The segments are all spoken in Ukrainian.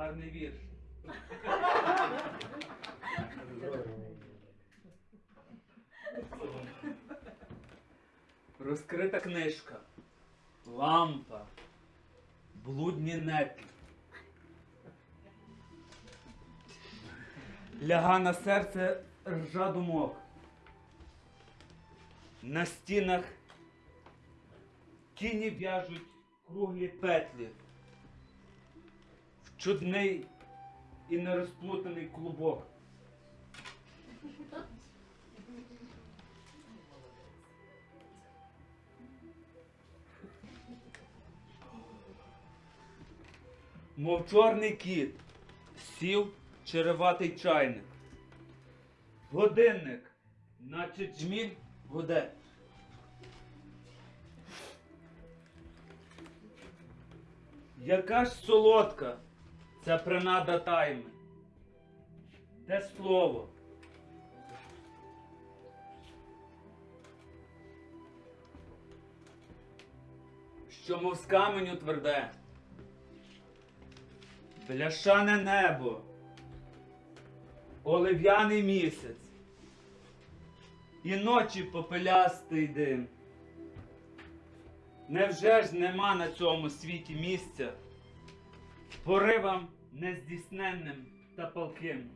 гарний вірш. Розкрита книжка, лампа, блудні нетлі. Ляга на серце ржа думок. На стінах тіні в'яжуть круглі петлі. Чудний і нерозплутаний клубок. Мов чорний кіт, сів череватий чайник. Годинник, наче джміль гуде. Яка ж солодка ця принада тайми? Те слово. Що мов з каменю тверде. Бляшане небо, олив'яний місяць, і ночі попелястий дим. Невже ж нема на цьому світі місця поривам нездійсненним та палким?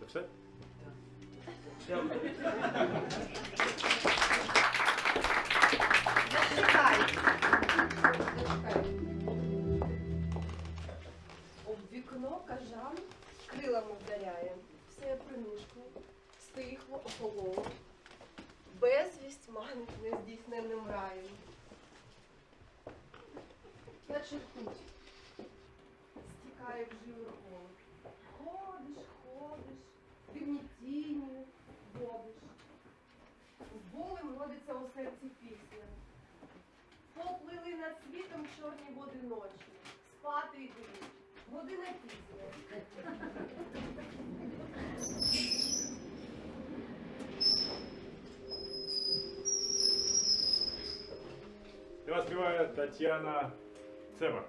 Це все? Зачекай. Об вікно кажан крилами вдаряє. Все принишкло, стихло, охололо. Безвість манить нездійсненним раєм. Наче путь стікає в жилу холод. Ходиш, ходиш, дивні тіні, водиш. З болем родиться у серці пісня. Поплили над світом чорні води ночі. Спати йдуть. Година пізня. Співає Тетяна Цеба.